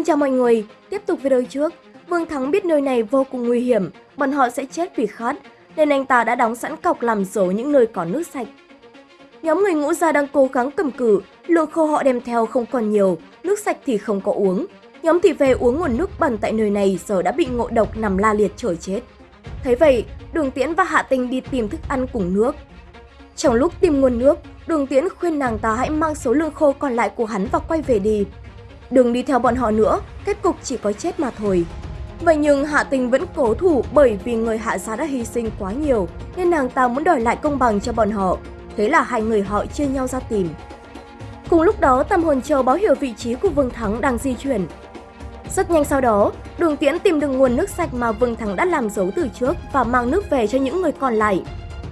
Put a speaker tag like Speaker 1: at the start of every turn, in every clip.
Speaker 1: Xin chào mọi người, tiếp tục video trước. Vương Thắng biết nơi này vô cùng nguy hiểm, bọn họ sẽ chết vì khát, nên anh ta đã đóng sẵn cọc làm dấu những nơi có nước sạch. Nhóm người ngũ gia đang cố gắng cầm cự, lượng khô họ đem theo không còn nhiều, nước sạch thì không có uống. Nhóm thị về uống nguồn nước bẩn tại nơi này giờ đã bị ngộ độc nằm la liệt trời chết. Thấy vậy, Đường Tiễn và Hạ Tinh đi tìm thức ăn cùng nước. Trong lúc tìm nguồn nước, Đường Tiễn khuyên nàng ta hãy mang số lương khô còn lại của hắn và quay về đi. Đừng đi theo bọn họ nữa, kết cục chỉ có chết mà thôi. Vậy nhưng Hạ Tình vẫn cố thủ bởi vì người Hạ gia đã hy sinh quá nhiều nên nàng ta muốn đòi lại công bằng cho bọn họ. Thế là hai người họ chia nhau ra tìm. Cùng lúc đó, Tam Hồn Châu báo hiệu vị trí của Vương Thắng đang di chuyển. Rất nhanh sau đó, Đường Tiễn tìm được nguồn nước sạch mà Vương Thắng đã làm dấu từ trước và mang nước về cho những người còn lại.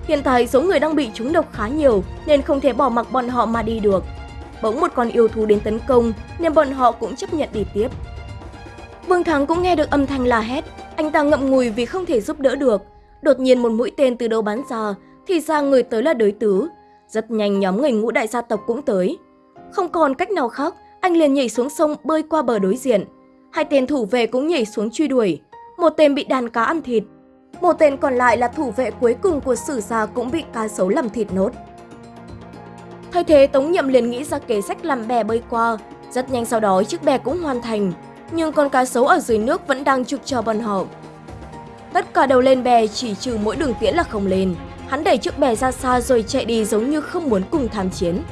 Speaker 1: Hiện tại số người đang bị trúng độc khá nhiều nên không thể bỏ mặc bọn họ mà đi được. Bỗng một con yêu thú đến tấn công nên bọn họ cũng chấp nhận đi tiếp. Vương Thắng cũng nghe được âm thanh la hét, anh ta ngậm ngùi vì không thể giúp đỡ được. Đột nhiên một mũi tên từ đâu bắn ra, thì ra người tới là đối tứ. Rất nhanh nhóm người ngũ đại gia tộc cũng tới. Không còn cách nào khác, anh liền nhảy xuống sông bơi qua bờ đối diện. Hai tên thủ vệ cũng nhảy xuống truy đuổi. Một tên bị đàn cá ăn thịt. Một tên còn lại là thủ vệ cuối cùng của sử gia cũng bị cá sấu làm thịt nốt. Thay thế Tống Nhậm liền nghĩ ra kế sách làm bè bơi qua. Rất nhanh sau đó, chiếc bè cũng hoàn thành. Nhưng con cá sấu ở dưới nước vẫn đang trực cho bọn họ. Tất cả đều lên bè, chỉ trừ mỗi đường tiễn là không lên. Hắn đẩy chiếc bè ra xa rồi chạy đi giống như không muốn cùng tham chiến.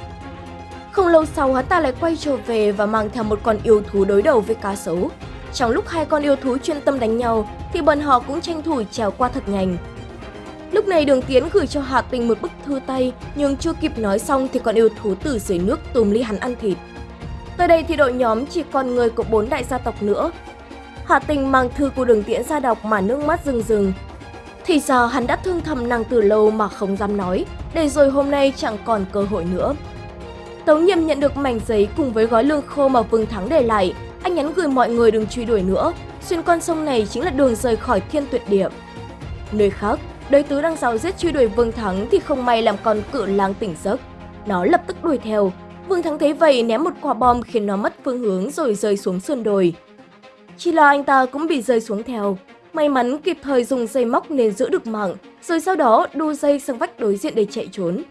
Speaker 1: Không lâu sau, hắn ta lại quay trở về và mang theo một con yêu thú đối đầu với cá sấu. Trong lúc hai con yêu thú chuyên tâm đánh nhau, thì bọn họ cũng tranh thủ trèo qua thật nhanh. Lúc này Đường Tiến gửi cho Hà Tình một bức thư tay nhưng chưa kịp nói xong thì con yêu thú từ dưới nước tùm ly hắn ăn thịt. Tới đây thì đội nhóm chỉ còn người của bốn đại gia tộc nữa. Hà Tình mang thư của Đường Tiễn ra đọc mà nước mắt rừng rừng. Thì giờ hắn đã thương thầm nàng từ lâu mà không dám nói, để rồi hôm nay chẳng còn cơ hội nữa. Tống Nhiệm nhận được mảnh giấy cùng với gói lương khô mà Vương Thắng để lại. Anh nhắn gửi mọi người đừng truy đuổi nữa, xuyên con sông này chính là đường rời khỏi thiên tuyệt địa. Nơi khác, đối tứ đang giáo giết truy đuổi Vương Thắng thì không may làm con cự lang tỉnh giấc. Nó lập tức đuổi theo. Vương Thắng thấy vậy ném một quả bom khiến nó mất phương hướng rồi rơi xuống sườn đồi. Chỉ là anh ta cũng bị rơi xuống theo. May mắn kịp thời dùng dây móc nên giữ được mạng, rồi sau đó đu dây sang vách đối diện để chạy trốn.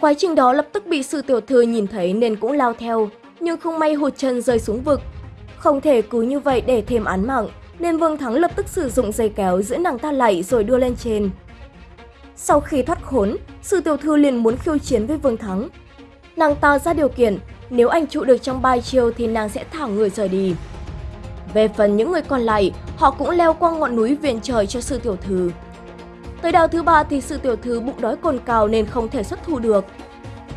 Speaker 1: Quá trình đó lập tức bị sư tiểu thư nhìn thấy nên cũng lao theo, nhưng không may hụt chân rơi xuống vực. Không thể cứ như vậy để thêm án mạng, nên Vương Thắng lập tức sử dụng dây kéo giữ nàng ta lại rồi đưa lên trên. Sau khi thoát khốn, sư tiểu thư liền muốn khiêu chiến với Vương Thắng. Nàng ta ra điều kiện, nếu anh trụ được trong 3 chiêu thì nàng sẽ thả người rời đi. Về phần những người còn lại, họ cũng leo qua ngọn núi viện trời cho sư tiểu thư. Tới đào thứ ba thì sư tiểu thư bụng đói cồn cào nên không thể xuất thủ được.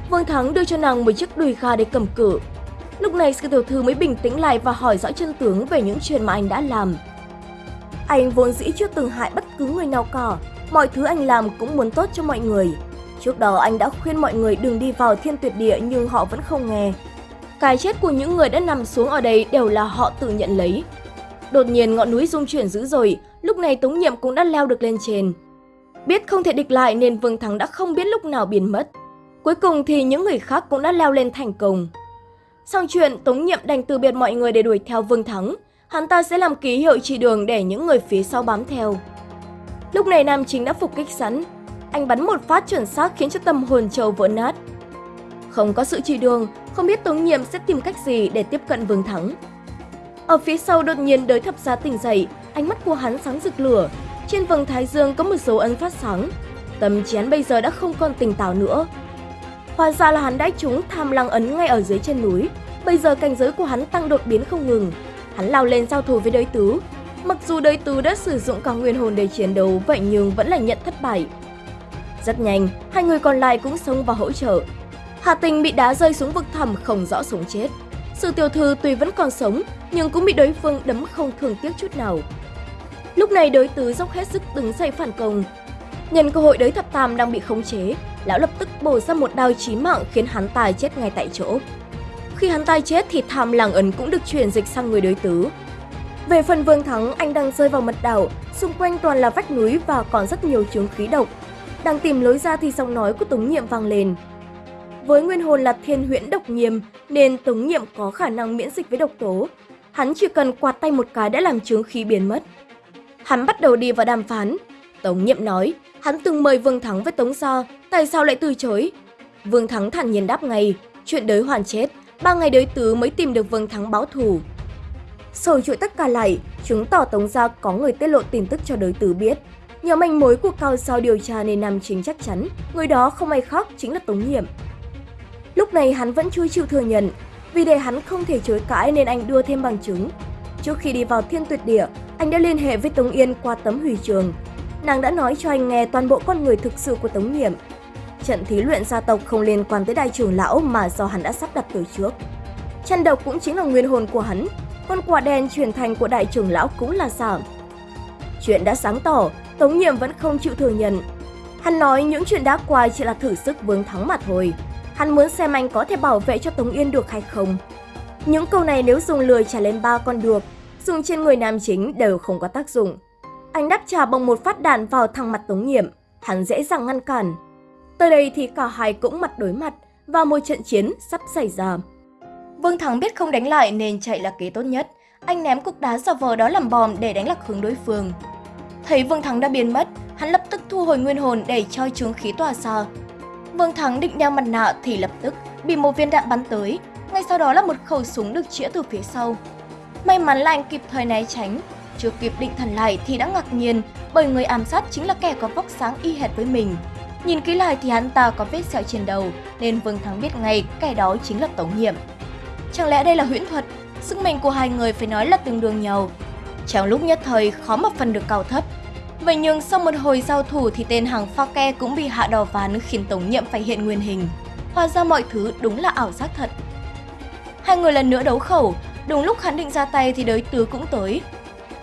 Speaker 1: Vương Thắng đưa cho nàng một chiếc đùi gà để cầm cự. Lúc này sư tiểu thư mới bình tĩnh lại và hỏi rõ chân tướng về những chuyện mà anh đã làm. Anh vốn dĩ chưa từng hại bất cứ người nào cả, mọi thứ anh làm cũng muốn tốt cho mọi người. Trước đó anh đã khuyên mọi người đừng đi vào thiên tuyệt địa nhưng họ vẫn không nghe. Cái chết của những người đã nằm xuống ở đây đều là họ tự nhận lấy. Đột nhiên ngọn núi rung chuyển dữ dội, lúc này Tống Nhiệm cũng đã leo được lên trên. Biết không thể địch lại nên Vương Thắng đã không biết lúc nào biến mất. Cuối cùng thì những người khác cũng đã leo lên thành công. Xong chuyện, Tống Nhiệm đành từ biệt mọi người để đuổi theo Vương Thắng. Hắn ta sẽ làm ký hiệu chỉ đường để những người phía sau bám theo. Lúc này Nam Chính đã phục kích sẵn. Anh bắn một phát chuẩn xác khiến cho tâm hồn châu vỡ nát. Không có sự chỉ đường, không biết Tống Nhiệm sẽ tìm cách gì để tiếp cận Vương Thắng. Ở phía sau đột nhiên đới thập giá tỉnh dậy, ánh mắt của hắn sáng rực lửa, trên vầng thái dương có một dấu ấn phát sáng. Tâm trí hắn bây giờ đã không còn tỉnh táo nữa. Hóa ra là hắn đã trúng tham lăng ấn ngay ở dưới chân núi. Bây giờ cảnh giới của hắn tăng đột biến không ngừng. Hắn lao lên giao thủ với đới tứ. Mặc dù đới tứ đã sử dụng cả nguyên hồn để chiến đấu, vậy nhưng vẫn là nhận thất bại. Rất nhanh, hai người còn lại cũng xông vào hỗ trợ. Hà Tình bị đá rơi xuống vực thẳm không rõ sống chết. Sự tiểu thư tuy vẫn còn sống, nhưng cũng bị đối phương đấm không thường tiếc chút nào. Lúc này đối tứ dốc hết sức đứng dậy phản công. Nhân cơ hội đới thập tam đang bị khống chế, lão lập tức bổ ra một đao chí mạng khiến hắn tài chết ngay tại chỗ. Khi hắn tay chết thì tham làng ấn cũng được chuyển dịch sang người đối tứ. Về phần Vương Thắng, anh đang rơi vào mật đảo, xung quanh toàn là vách núi và còn rất nhiều chướng khí độc. Đang tìm lối ra thì giọng nói của Tống Nhiệm vang lên. Với nguyên hồn là thiên huyễn độc nghiêm nên Tống Nhiệm có khả năng miễn dịch với độc tố. hắn chỉ cần quạt tay một cái đã làm chứng khí biến mất. Hắn bắt đầu đi vào đàm phán. Tống Nhiệm nói, hắn từng mời Vương Thắng với Tống Gia, tại sao lại từ chối? Vương Thắng thản nhiên đáp ngay, chuyện đới hoàn chết, ba ngày đối tứ mới tìm được Vương Thắng báo thù. Sổ chuỗi tất cả lại, chứng tỏ Tống Gia có người tiết lộ tin tức cho đối tứ biết. Nhờ manh mối của cao sao điều tra nên Nam Chính chắc chắn, người đó không ai khác chính là Tống Nhiệm. Lúc này hắn vẫn chưa chịu thừa nhận, vì để hắn không thể chối cãi nên anh đưa thêm bằng chứng. Trước khi đi vào thiên tuyệt địa, anh đã liên hệ với Tống Yên qua tấm hủy trường. Nàng đã nói cho anh nghe toàn bộ con người thực sự của Tống Nhiệm. Trận thí luyện gia tộc không liên quan tới đại trưởng lão mà do hắn đã sắp đặt từ trước. Chăn độc cũng chính là nguyên hồn của hắn, con quả đen truyền thành của đại trưởng lão cũng là giả. Chuyện đã sáng tỏ, Tống Nhiệm vẫn không chịu thừa nhận. Hắn nói những chuyện đã qua chỉ là thử sức vướng thắng mà thôi. Hắn muốn xem anh có thể bảo vệ cho Tống Yên được hay không. Những câu này nếu dùng lười trả lên ba con được, dùng trên người nam chính đều không có tác dụng. Anh đáp trả bằng một phát đạn vào thẳng mặt Tống Nhiệm, hắn dễ dàng ngăn cản. Tới đây thì cả hai cũng mặt đối mặt và một trận chiến sắp xảy ra. Vương Thắng biết không đánh lại nên chạy là kế tốt nhất. Anh ném cục đá giả vờ đó làm bom để đánh lạc hướng đối phương. Thấy Vương Thắng đã biến mất, hắn lập tức thu hồi nguyên hồn để cho trướng khí tỏa ra. Vương Thắng định đeo mặt nạ thì lập tức bị một viên đạn bắn tới, ngay sau đó là một khẩu súng được chĩa từ phía sau. May mắn là anh kịp thời né tránh, chưa kịp định thần lại thì đã ngạc nhiên bởi người ám sát chính là kẻ có vóc sáng y hệt với mình. Nhìn kỹ lại thì hắn ta có vết sẹo trên đầu nên Vương Thắng biết ngay kẻ đó chính là Tống Nhiệm. Chẳng lẽ đây là huyễn thuật? Sức mạnh của hai người phải nói là tương đương nhau. Trong lúc nhất thời khó mà phân được cao thấp. Vậy nhưng sau một hồi giao thủ thì tên hàng pha ke cũng bị hạ đỏ ván khiến Tống Nhiệm phải hiện nguyên hình. Hóa ra mọi thứ đúng là ảo giác thật. Hai người lần nữa đấu khẩu, đúng lúc hắn định ra tay thì đối tứ cũng tới.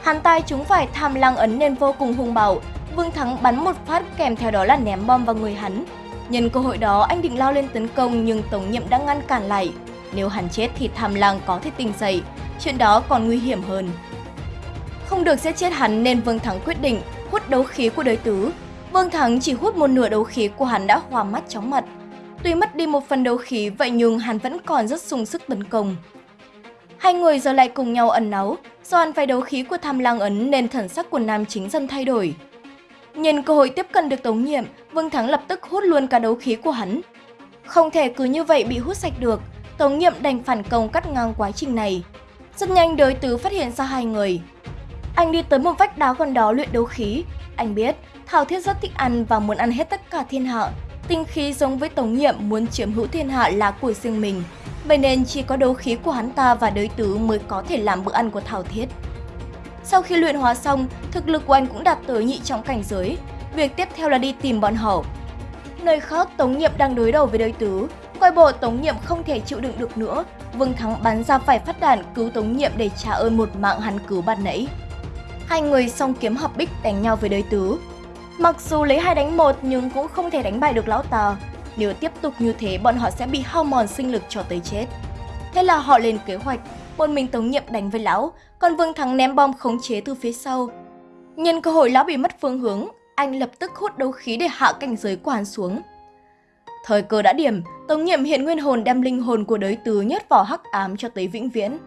Speaker 1: Hắn tay chúng phải tham lang ấn nên vô cùng hung bạo, Vương Thắng bắn một phát kèm theo đó là ném bom vào người hắn. Nhân cơ hội đó anh định lao lên tấn công nhưng Tống Nhiệm đã ngăn cản lại. Nếu hắn chết thì tham lang có thể tỉnh dậy, chuyện đó còn nguy hiểm hơn. Không được giết chết hắn nên Vương Thắng quyết định hút đấu khí của đới tứ. Vương Thắng chỉ hút một nửa đấu khí của hắn đã hòa mắt chóng mặt. Tuy mất đi một phần đấu khí vậy nhưng hắn vẫn còn rất sung sức tấn công. Hai người giờ lại cùng nhau ẩn náu, do ăn phải đấu khí của tham lang ấn nên thần sắc của nam chính dần thay đổi. Nhìn cơ hội tiếp cận được Tống Nhiệm, Vương Thắng lập tức hút luôn cả đấu khí của hắn. Không thể cứ như vậy bị hút sạch được, Tống Nhiệm đành phản công cắt ngang quá trình này. Rất nhanh đối tứ phát hiện ra hai người. Anh đi tới một vách đá gần đó luyện đấu khí. Anh biết Thảo Thiết rất thích ăn và muốn ăn hết tất cả thiên hạ. Tinh khí giống với Tống Nhiệm muốn chiếm hữu thiên hạ là của riêng mình. Vậy nên chỉ có đấu khí của hắn ta và đối tứ mới có thể làm bữa ăn của Thảo Thiết. Sau khi luyện hóa xong, thực lực của anh cũng đạt tới nhị trọng cảnh giới. Việc tiếp theo là đi tìm bọn họ. Nơi khác, Tống Nhiệm đang đối đầu với đới tứ. Coi bộ Tống Nhiệm không thể chịu đựng được nữa. Vương Thắng bắn ra vài phát đạn cứu Tống Nhiệm để trả ơn một mạng hắn cứu ban nãy. Hai người song kiếm hợp bích đánh nhau với đới tứ. Mặc dù lấy hai đánh một nhưng cũng không thể đánh bại được lão Tà. Nếu tiếp tục như thế, bọn họ sẽ bị hao mòn sinh lực cho tới chết. Thế là họ lên kế hoạch, một mình Tống Nhiệm đánh với lão, còn Vương Thắng ném bom khống chế từ phía sau. Nhân cơ hội lão bị mất phương hướng, anh lập tức hút đấu khí để hạ cảnh giới của hắn xuống. Thời cơ đã điểm, Tống Nhiệm hiện nguyên hồn đem linh hồn của đới tứ nhét vào hắc ám cho tới vĩnh viễn.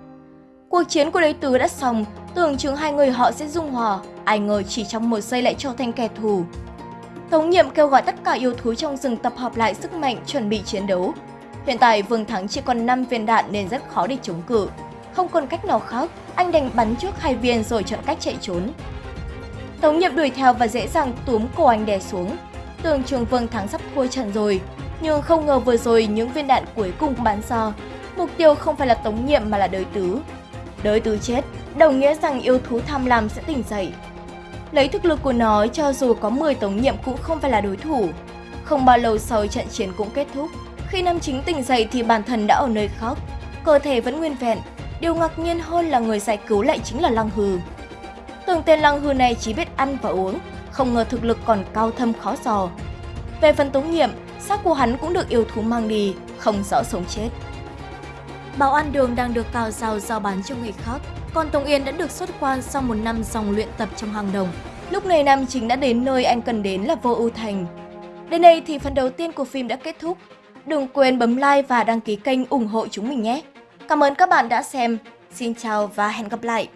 Speaker 1: Cuộc chiến của đới tứ đã xong, tưởng chừng hai người họ sẽ dung hòa, ai ngờ chỉ trong một giây lại trở thành kẻ thù. Tống Nhiệm kêu gọi tất cả yêu thú trong rừng tập hợp lại sức mạnh chuẩn bị chiến đấu. Hiện tại Vương Thắng chỉ còn 5 viên đạn nên rất khó để chống cự. Không còn cách nào khác, anh đành bắn trước hai viên rồi chọn cách chạy trốn. Tống Nhiệm đuổi theo và dễ dàng túm cổ anh đè xuống. Tưởng trường Vương Thắng sắp thua trận rồi, nhưng không ngờ vừa rồi những viên đạn cuối cùng bắn ra. Mục tiêu không phải là Tống Nhiệm mà là đới tứ. Đới tứ chết, đồng nghĩa rằng yêu thú tham lam sẽ tỉnh dậy. Lấy thực lực của nó, cho dù có 10 Tống Nhiệm cũng không phải là đối thủ. Không bao lâu sau trận chiến cũng kết thúc, khi nam chính tỉnh dậy thì bản thân đã ở nơi khác, cơ thể vẫn nguyên vẹn. Điều ngạc nhiên hơn là người giải cứu lại chính là Lăng Hư. Tưởng tên Lăng Hư này chỉ biết ăn và uống, không ngờ thực lực còn cao thâm khó dò. Về phần Tống Nhiệm, xác của hắn cũng được yêu thú mang đi, không rõ sống chết. Bảo An Đường đang được cào rào giao bán cho người khác, còn Tống Yên đã được xuất quan sau một năm dòng luyện tập trong hàng đồng. Lúc này nam chính đã đến nơi anh cần đến là Vô Ưu Thành. Đến đây thì phần đầu tiên của phim đã kết thúc. Đừng quên bấm like và đăng ký kênh ủng hộ chúng mình nhé. Cảm ơn các bạn đã xem.
Speaker 2: Xin chào và hẹn gặp lại!